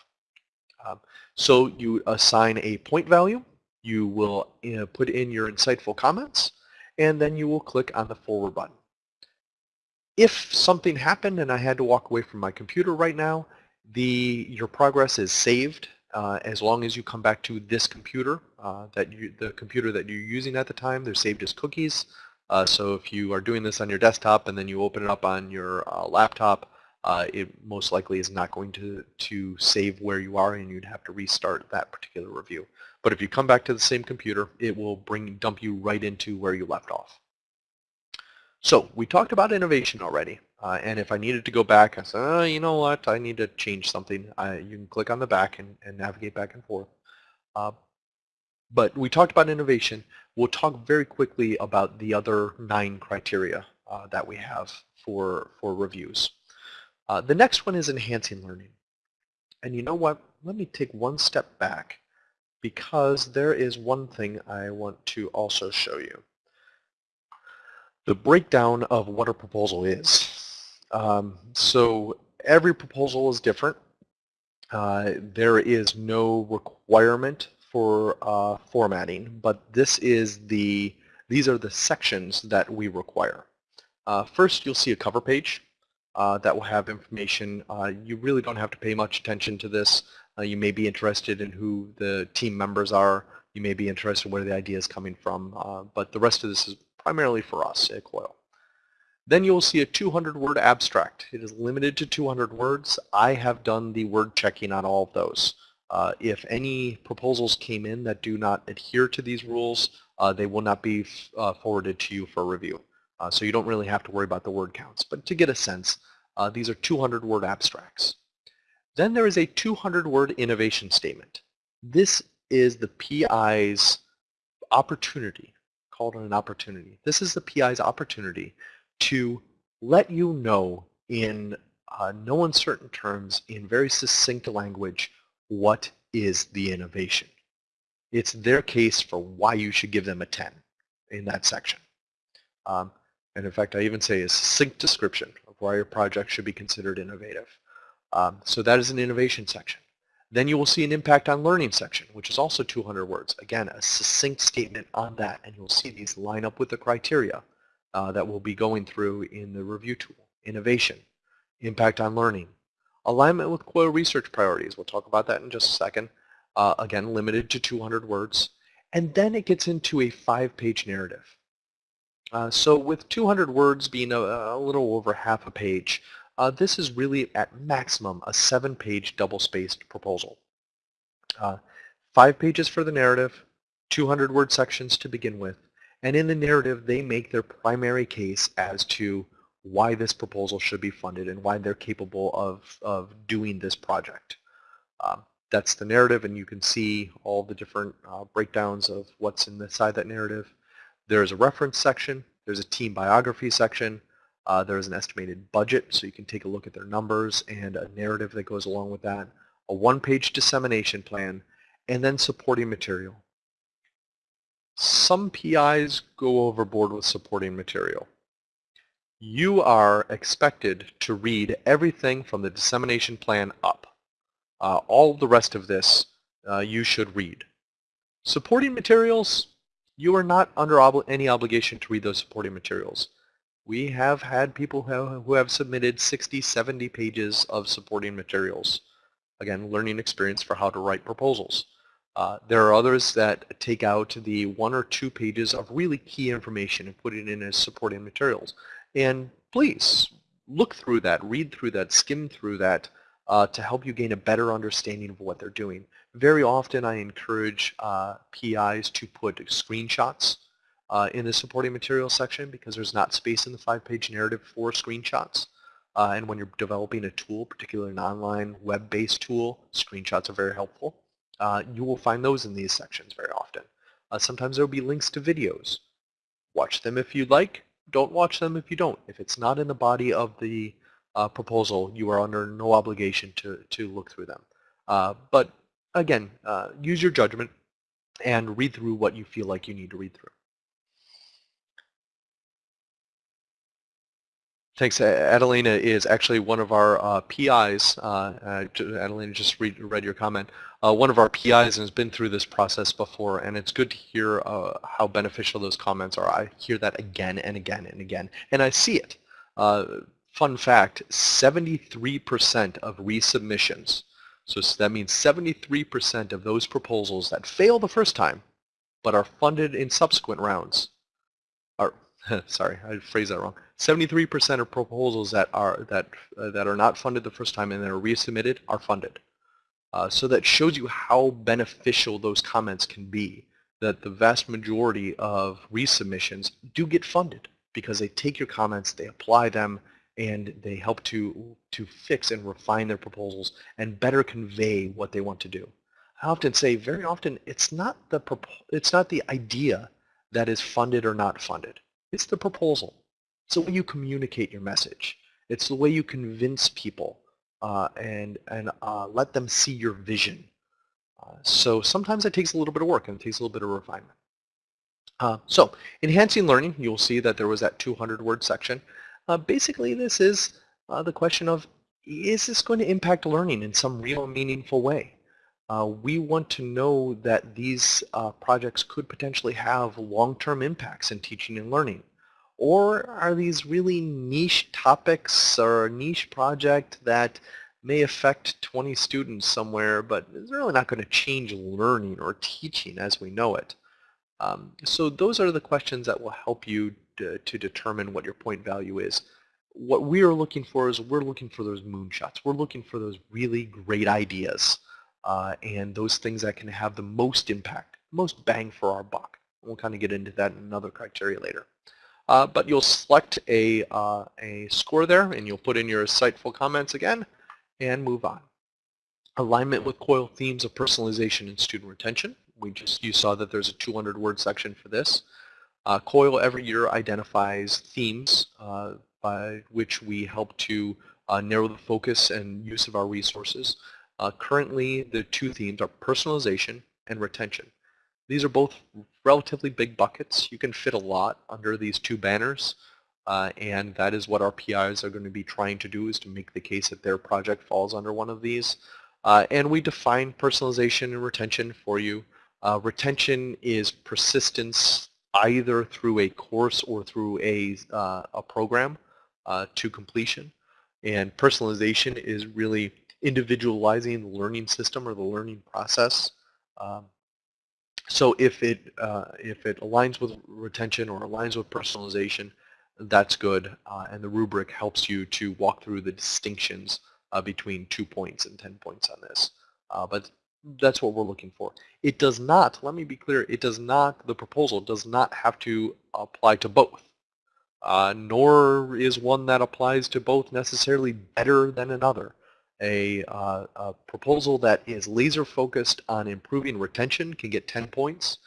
Um, so you assign a point value, you will uh, put in your insightful comments, and then you will click on the forward button if something happened and I had to walk away from my computer right now, the your progress is saved uh, as long as you come back to this computer, uh, that you, the computer that you're using at the time, they're saved as cookies. Uh, so if you are doing this on your desktop and then you open it up on your uh, laptop, uh, it most likely is not going to, to save where you are and you'd have to restart that particular review. But if you come back to the same computer, it will bring dump you right into where you left off. So we talked about innovation already, uh, and if I needed to go back, I said, oh, you know what, I need to change something. I, you can click on the back and, and navigate back and forth. Uh, but we talked about innovation. We'll talk very quickly about the other nine criteria uh, that we have for, for reviews. Uh, the next one is enhancing learning. And you know what, let me take one step back because there is one thing I want to also show you the breakdown of what a proposal is. Um, so every proposal is different. Uh, there is no requirement for uh, formatting, but this is the these are the sections that we require. Uh, first, you'll see a cover page uh, that will have information. Uh, you really don't have to pay much attention to this. Uh, you may be interested in who the team members are. You may be interested in where the idea is coming from, but the rest of this is primarily for us at COIL. Then you'll see a 200-word abstract. It is limited to 200 words. I have done the word checking on all of those. Uh, if any proposals came in that do not adhere to these rules, uh, they will not be uh, forwarded to you for review. Uh, so you don't really have to worry about the word counts. But to get a sense, uh, these are 200-word abstracts. Then there is a 200-word innovation statement. This is the PI's opportunity, called an opportunity. This is the PI's opportunity to let you know in uh, no uncertain terms, in very succinct language, what is the innovation. It's their case for why you should give them a 10 in that section. Um, and in fact, I even say a succinct description of why your project should be considered innovative. Um, so that is an innovation section. Then you will see an impact on learning section, which is also 200 words. Again, a succinct statement on that, and you'll see these line up with the criteria uh, that we'll be going through in the review tool. Innovation, impact on learning, alignment with core research priorities. We'll talk about that in just a second. Uh, again, limited to 200 words. And then it gets into a five-page narrative. Uh, so with 200 words being a, a, little over half a page, uh, this is really at maximum a seven-page double-spaced proposal. Uh, five pages for the narrative, 200 word sections to begin with, and in the narrative they make their primary case as to why this proposal should be funded and why they're capable of, of doing this project. Um, that's the narrative and you can see all the different uh, breakdowns of what's inside that narrative. There's a reference section, there's a team biography section, uh, there's an estimated budget, so you can take a look at their numbers and a narrative that goes along with that, a one-page dissemination plan, and then supporting material. Some PIs go overboard with supporting material. You are expected to read everything from the dissemination plan up. Uh, all the rest of this uh, you should read. Supporting materials, you are not under any obligation to read those supporting materials. We have had people who have submitted 60, 70 pages of supporting materials. Again, learning experience for how to write proposals. Uh, there are others that take out the one or two pages of really key information and put it in as supporting materials. And please, look through that, read through that, skim through that uh, to help you gain a better understanding of what they're doing. Very often I encourage uh, PIs to put screenshots uh, in the supporting materials section because there's not space in the five-page narrative for screenshots. Uh, and when you're developing a tool, particularly an online web-based tool, screenshots are very helpful. Uh, you will find those in these sections very often. Uh, sometimes there will be links to videos. Watch them if you'd like. Don't watch them if you don't. If it's not in the body of the uh, proposal, you are under no obligation to, to look through them. Uh, but again, use your judgment and read through what you feel like you need to read through. Thanks. Adelina is actually one of our uh, PIs. Uh, uh, Adelina just read, read your comment. Uh, one of our PIs has been through this process before, and it's good to hear uh, how beneficial those comments are. I hear that again and again and again, and I see it. Uh, fun fact, 73% of resubmissions, so that means 73% of those proposals that fail the first time but are funded in subsequent rounds, are, sorry, I phrased that wrong, 73% of proposals that are that uh, that are not funded the first time and then are resubmitted are funded. Uh, so that shows you how beneficial those comments can be. That the vast majority of resubmissions do get funded because they take your comments, they apply them, and they help to to fix and refine their proposals and better convey what they want to do. I often say very often it's not the it's not the idea that is funded or not funded. It's the proposal. It's the way you communicate your message. It's the way you convince people uh, and, and uh, let them see your vision. Uh, so sometimes it takes a little bit of work and it takes a little bit of refinement. Uh, so enhancing learning, you'll see that there was that 200 word section. Uh, basically this is uh, the question of is this going to impact learning in some real meaningful way? we want to know that these projects could potentially have long-term impacts in teaching and learning. Or are these really niche topics or a niche project that may affect 20 students somewhere, but is really not going to change learning or teaching as we know it? Um, so those are the questions that will help you to, to determine what your point value is. What we are looking for is we're looking for those moonshots. We're looking for those really great ideas uh, and those things that can have the most impact, most bang for our buck. We'll kind of get into that in another criteria later. Uh, but you'll select a, uh, a score there and you'll put in your insightful comments again and move on. Alignment with COIL themes of personalization and student retention. We just you saw that there's a 200 word section for this. Uh, COIL every year identifies themes uh, by which we help to uh, narrow the focus and use of our resources. Uh, currently, the two themes are personalization and retention. These are both relatively big buckets. You can fit a lot under these two banners. Uh, and that is what our PIs are going to be trying to do is to make the case that their project falls under one of these. Uh, and we define personalization and retention for you. Uh, retention is persistence either through a course or through a, uh, a program uh, to completion. And personalization is really individualizing the learning system or the learning process. Um, so if it, uh, if it aligns with retention or aligns with personalization, that's good. Uh, and the rubric helps you to walk through the distinctions uh, between two points and 10 points on this. Uh, but that's what we're looking for. It does not, let me be clear, it does not, the proposal does not have to apply to both. Uh, nor is one that applies to both necessarily better than another. A, uh, a proposal that is laser focused on improving retention can get 10 points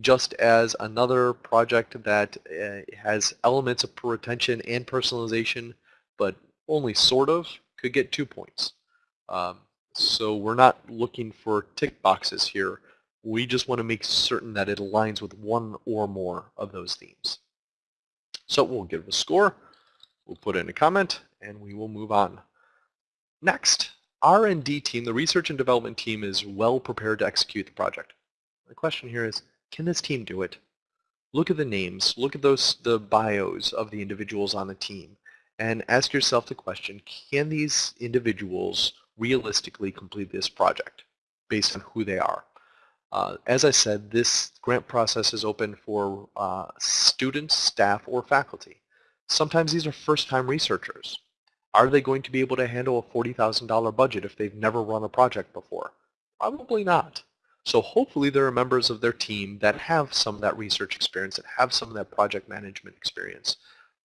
just as another project that uh, has elements of retention and personalization, but only sort of, could get two points. Um, so we're not looking for tick boxes here. We just want to make certain that it aligns with one or more of those themes. So we'll give a score, we'll put in a comment, and we will move on. Next, R&D team, the research and development team is well prepared to execute the project. The question here is, can this team do it? Look at the names, look at those the bios of the individuals on the team, and ask yourself the question, can these individuals realistically complete this project based on who they are? Uh, as I said, this grant process is open for uh, students, staff, or faculty. Sometimes these are first-time researchers. Are they going to be able to handle a $40,000 budget if they've never run a project before? Probably not. So hopefully there are members of their team that have some of that research experience, that have some of that project management experience.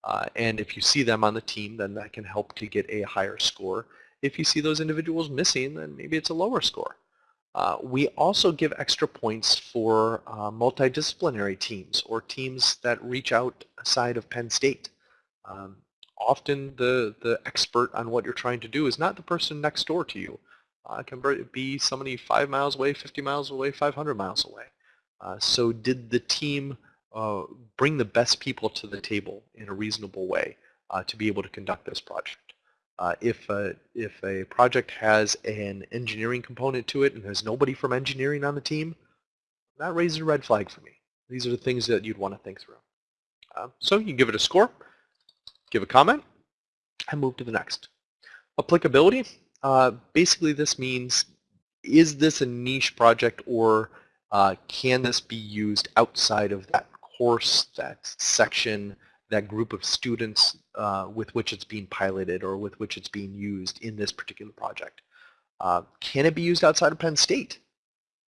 Uh, and if you see them on the team, then that can help to get a higher score. If you see those individuals missing, then maybe it's a lower score. Uh, we also give extra points for uh, multidisciplinary teams or teams that reach out aside of Penn State. Um, often the, the expert on what you're trying to do is not the person next door to you uh, can be somebody five miles away, 50 miles away, 500 miles away. Uh, so did the team uh, bring the best people to the table in a reasonable way uh, to be able to conduct this project? Uh, if, a, if a project has an engineering component to it and there's nobody from engineering on the team, that raises a red flag for me. These are the things that you'd want to think through. Uh, so you give it a score, give a comment, and move to the next. Applicability, uh, basically this means is this a niche project or uh, can this be used outside of that course, that section, that group of students uh, with which it's being piloted or with which it's being used in this particular project? Uh, can it be used outside of Penn State?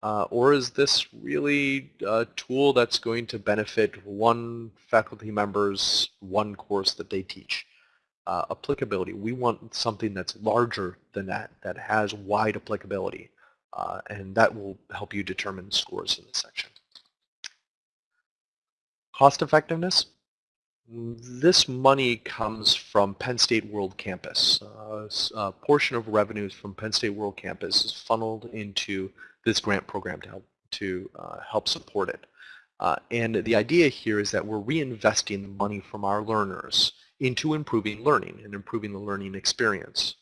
Uh, or is this really a tool that's going to benefit one faculty member's one course that they teach? uh, applicability. We want something that's larger than that, that has wide applicability. Uh, and that will help you determine scores in this section. Cost effectiveness. This money comes from Penn State World Campus. Uh, a portion of revenues from Penn State World Campus is funneled into this grant program to help, to, uh, help support it. Uh, and the idea here is that we're reinvesting the money from our learners into improving learning and improving the learning experience.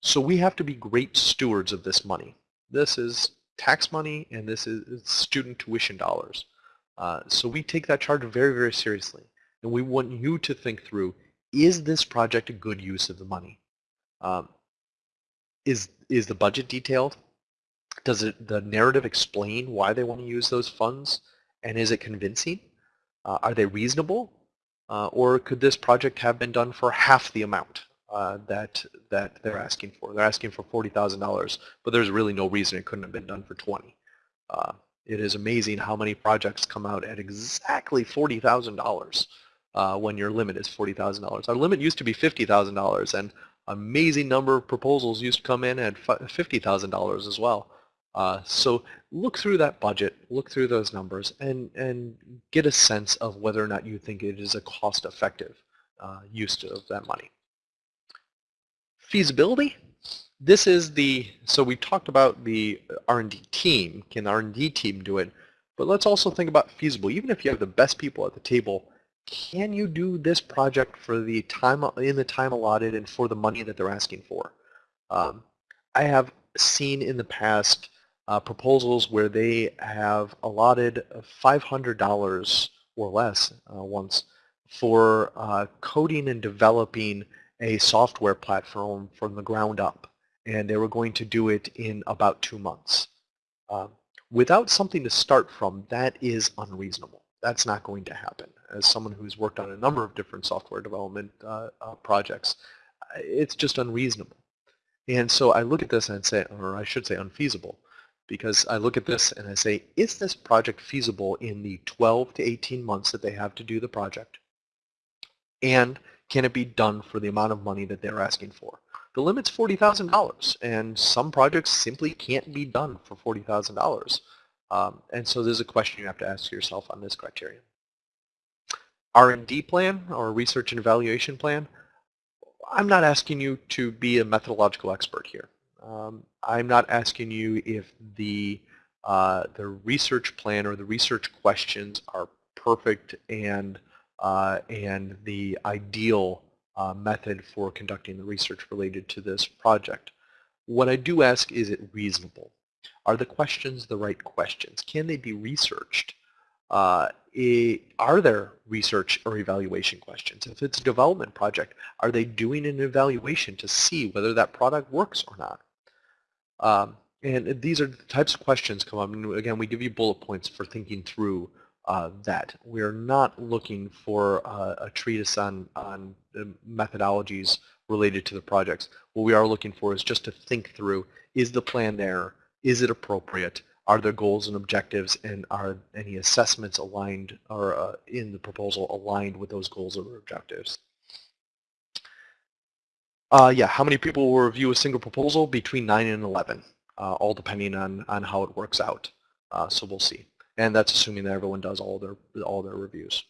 So we have to be great stewards of this money. This is tax money and this is student tuition dollars. Uh, so we take that charge very, very seriously. And we want you to think through, is this project a good use of the money? Um, is, is the budget detailed? Does it, the narrative explain why they want to use those funds? And is it convincing? Uh, are they reasonable? Uh, or could this project have been done for half the amount uh, that that they're asking for? They're asking for $40,000, but there's really no reason it couldn't have been done for 20. Uh, it is amazing how many projects come out at exactly $40,000 uh, when your limit is $40,000. Our limit used to be $50,000, and amazing number of proposals used to come in at $50,000 as well. Uh, so look through that budget, look through those numbers, and, and get a sense of whether or not you think it is a cost-effective uh, use of that money. Feasibility, this is the, so we talked about the R&D team, can the R&D team do it? But let's also think about feasible. Even if you have the best people at the table, can you do this project for the time in the time allotted and for the money that they're asking for? Um, I have seen in the past uh, proposals where they have allotted $500 or less uh, once for uh, coding and developing a software platform from the ground up. And they were going to do it in about two months. Um, without something to start from, that is unreasonable. That's not going to happen. As someone who's worked on a number of different software development uh, uh, projects, it's just unreasonable. And so I look at this and say, or I should say unfeasible, because I look at this and I say, is this project feasible in the 12 to 18 months that they have to do the project? And can it be done for the amount of money that they're asking for? The limit's $40,000 and some projects simply can't be done for $40,000. Um, and so there's a question you have to ask yourself on this criterion. R&D plan or research and evaluation plan, I'm not asking you to be a methodological expert here. Um, I'm not asking you if the uh, the research plan or the research questions are perfect and uh, and the ideal uh, method for conducting the research related to this project. What I do ask, is it reasonable? Are the questions the right questions? Can they be researched? Uh, are there research or evaluation questions? If it's a development project, are they doing an evaluation to see whether that product works or not? Um, and these are the types of questions come up. And again, we give you bullet points for thinking through uh, that. We're not looking for uh, a treatise on, on methodologies related to the projects. What we are looking for is just to think through, is the plan there? Is it appropriate? Are there goals and objectives? And are any assessments aligned or uh, in the proposal aligned with those goals or objectives? Uh, yeah, how many people will review a single proposal? Between 9 and 11, uh, all depending on, on how it works out. Uh, so we'll see. And that's assuming that everyone does all their, all their reviews.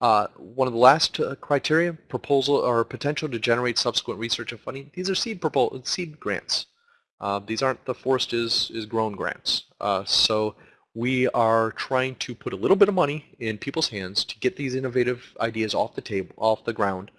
Uh, one of the last uh, criteria, proposal or potential to generate subsequent research and funding. These are seed, seed grants. Uh, these aren't the forest is, is grown grants. so we are trying to put a little bit of money in people's hands to get these innovative ideas off the table, off the ground,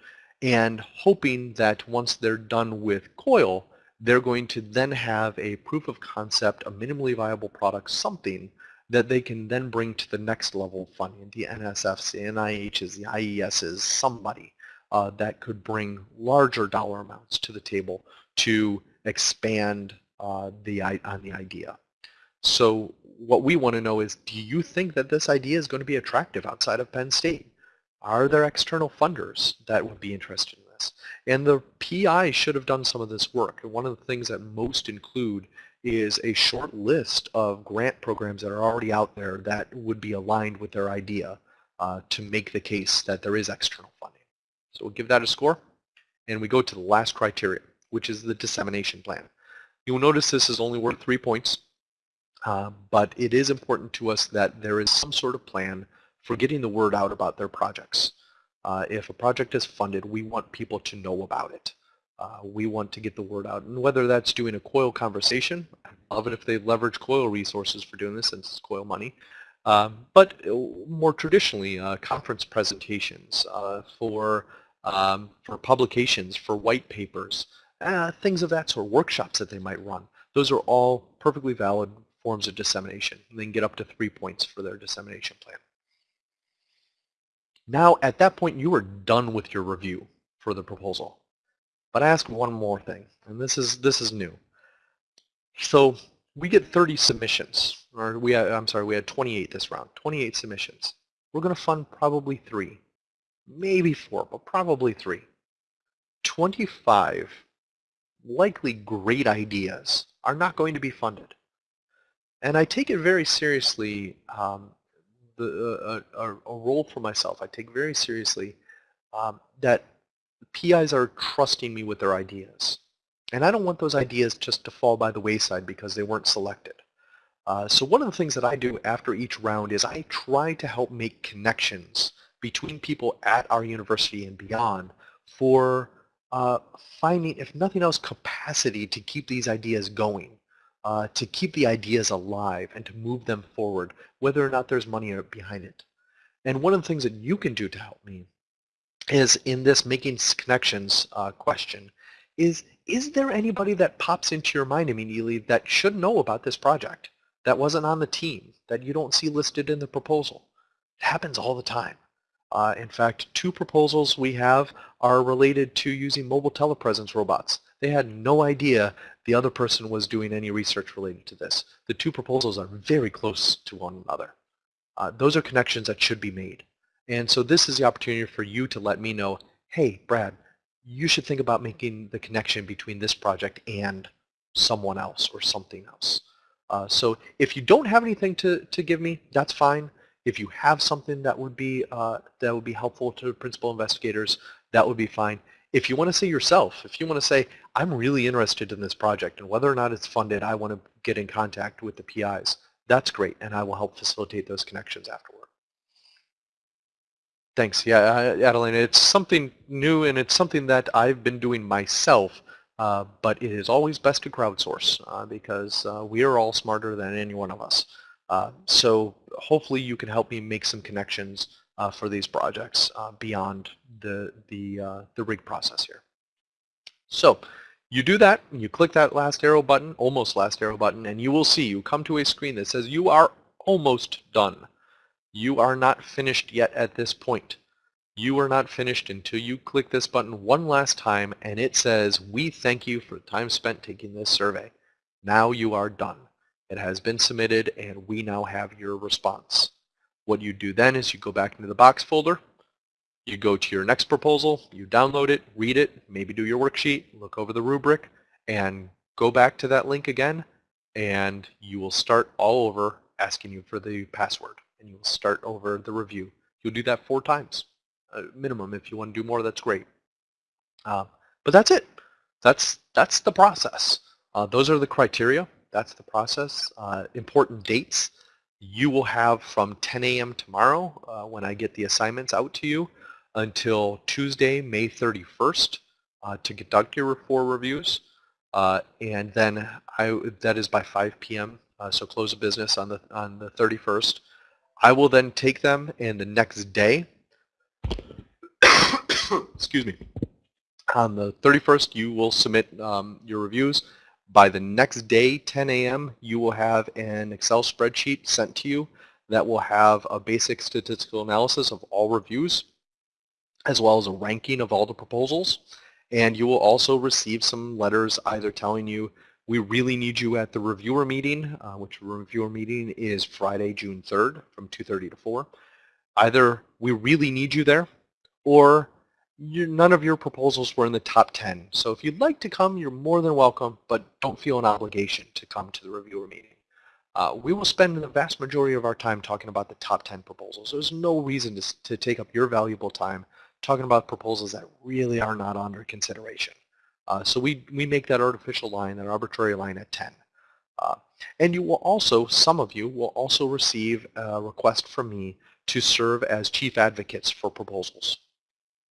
and hoping that once they're done with COIL, they're going to then have a proof of concept, a minimally viable product, something that they can then bring to the next level of funding, the NSFs, the NIHs, the IESs, somebody uh, that could bring larger dollar amounts to the table to expand uh, the on the idea. So what we want to know is, do you think that this idea is going to be attractive outside of Penn State? Are there external funders that would be interested in this? And the PI should have done some of this work. And one of the things that most include is a short list of grant programs that are already out there that would be aligned with their idea uh, to make the case that there is external funding. So we'll give that a score. And we go to the last criteria, which is the dissemination plan. You'll notice this is only worth three points, uh, but it is important to us that there is some sort of plan for getting the word out about their projects. Uh, if a project is funded, we want people to know about it. Uh, we want to get the word out. And whether that's doing a COIL conversation, I love it if they leverage COIL resources for doing this since it's COIL money. Um, but uh, more traditionally, uh, conference presentations uh, for, um, for publications, for white papers, uh, things of that sort, workshops that they might run. Those are all perfectly valid forms of dissemination. And they can get up to three points for their dissemination plan. Now, at that point, you are done with your review for the proposal. But I ask one more thing, and this is this is new. So we get 30 submissions, or we had, I'm sorry, we had 28 this round, 28 submissions. We're going to fund probably three, maybe four, but probably three. 25 likely great ideas are not going to be funded. And I take it very seriously um, the, uh, a, a, role for myself. I take very seriously um, that PIs are trusting me with their ideas. And I don't want those ideas just to fall by the wayside because they weren't selected. Uh, so one of the things that I do after each round is I try to help make connections between people at our university and beyond for uh, finding, if nothing else, capacity to keep these ideas going, uh, to keep the ideas alive and to move them forward, whether or not there's money behind it. And one of the things that you can do to help me is in this making connections uh, question is, is there anybody that pops into your mind immediately that should know about this project, that wasn't on the team, that you don't see listed in the proposal? It happens all the time. Uh, in fact, two proposals we have are related to using mobile telepresence robots. They had no idea the other person was doing any research related to this. The two proposals are very close to one another. Uh, those are connections that should be made. And so this is the opportunity for you to let me know, hey, Brad, you should think about making the connection between this project and someone else or something else. Uh, so if you don't have anything to, to give me, that's fine. If you have something that would be uh, that would be helpful to principal investigators, that would be fine. If you want to say yourself, if you want to say, I'm really interested in this project and whether or not it's funded, I want to get in contact with the PIs, that's great, and I will help facilitate those connections afterward. Thanks. Yeah, Adeline, it's something new and it's something that I've been doing myself, uh, but it is always best to crowdsource uh, because uh, we are all smarter than any one of us. Uh, so hopefully you can help me make some connections uh, for these projects uh, beyond the, the, uh, the rig process here. So you do that, you click that last arrow button, almost last arrow button, and you will see you come to a screen that says you are almost done. You are not finished yet at this point. You are not finished until you click this button one last time and it says, we thank you for the time spent taking this survey. Now you are done. It has been submitted and we now have your response. What you do then is you go back into the box folder, you go to your next proposal, you download it, read it, maybe do your worksheet, look over the rubric, and go back to that link again, and you will start all over asking you for the password, and you will start over the review. You'll do that four times, uh, minimum. If you want to do more, that's great. Uh, but that's it. That's, that's the process. Uh, those are the criteria. That's the process. Uh, important dates. You will have from 10 a.m. tomorrow uh, when I get the assignments out to you until Tuesday, May 31st uh, to conduct your four reviews. Uh, and then I, that is by 5 p.m. Uh, so close of business on the, on the 31st. I will then take them and the next day, excuse me, on the 31st you will submit um, your reviews by the next day, 10 a.m., you will have an Excel spreadsheet sent to you that will have a basic statistical analysis of all reviews, as well as a ranking of all the proposals. And you will also receive some letters either telling you, we really need you at the reviewer meeting, uh, which reviewer meeting is Friday, June 3rd from 2.30 to 4. Either we really need you there, or you, none of your proposals were in the top 10. So if you'd like to come, you're more than welcome, but don't feel an obligation to come to the reviewer meeting. Uh, we will spend the vast majority of our time talking about the top 10 proposals. There's no reason to, to take up your valuable time talking about proposals that really are not under consideration. Uh, so we, we make that artificial line, that arbitrary line at 10. Uh, and you will also, some of you will also receive a request from me to serve as chief advocates for proposals.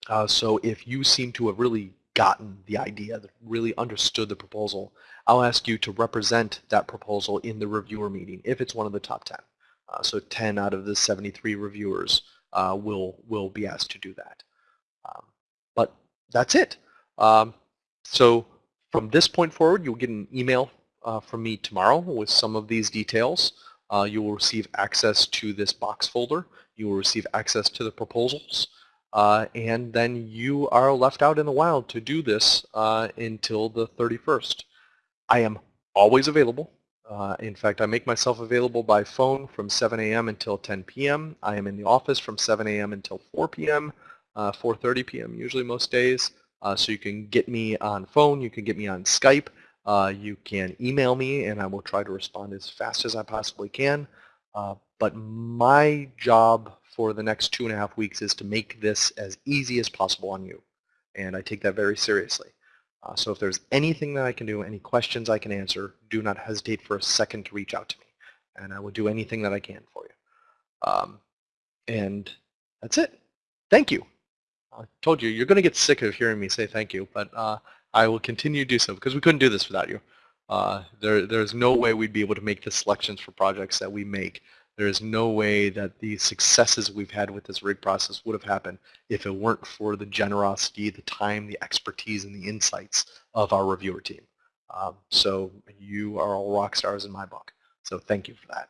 Uh, so if you seem to have really gotten the idea, really understood the proposal, I'll ask you to represent that proposal in the reviewer meeting if it's one of the top 10. Uh, so 10 out of the 73 reviewers uh, will, will be asked to do that. Um, but that's it. Um, so from this point forward, you'll get an email uh, from me tomorrow with some of these details. Uh, you will receive access to this box folder. You will receive access to the proposals uh, and then you are left out in the wild to do this uh, until the 31st. I am always available. Uh, in fact, I make myself available by phone from 7 a.m. until 10 p.m. I am in the office from 7 a.m. until 4 p.m., 4.30 p.m. usually most days. Uh, so you can get me on phone, you can get me on Skype, uh, you can email me, and I will try to respond as fast as I possibly can. Uh, but my job for the next two and a half weeks is to make this as easy as possible on you. and I take that very seriously. Uh, so if there's anything that I can do, any questions I can answer, do not hesitate for a second to reach out to me, and I will do anything that I can for you. Um, and that's it. Thank you. I told you, you're going to get sick of hearing me say thank you, but uh, I will continue to do so because we couldn't do this without you. Uh, there, there's no way we'd be able to make the selections for projects that we make. There is no way that the successes we've had with this rig process would have happened if it weren't for the generosity, the time, the expertise, and the insights of our reviewer team. Um, so you are all rock stars in my book. So thank you for that.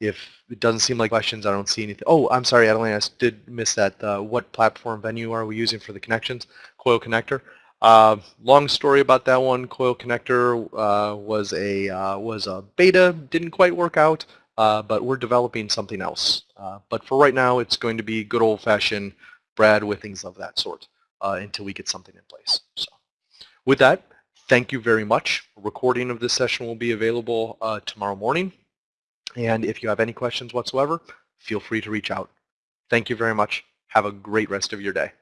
if it doesn't seem like questions, I don't see anything. Oh, I'm sorry, Adeline, I did miss that. Uh, what platform venue are we using for the connections? Coil Connector. Uh, long story about that one. Coil Connector uh, was a uh, was a beta, didn't quite work out, uh, but we're developing something else. Uh, but for right now, it's going to be good old-fashioned Brad with things of that sort until we get something in place. So, with that, thank you very much. A recording of this session will be available tomorrow morning. And if you have any questions whatsoever, feel free to reach out. Thank you very much. Have a great rest of your day.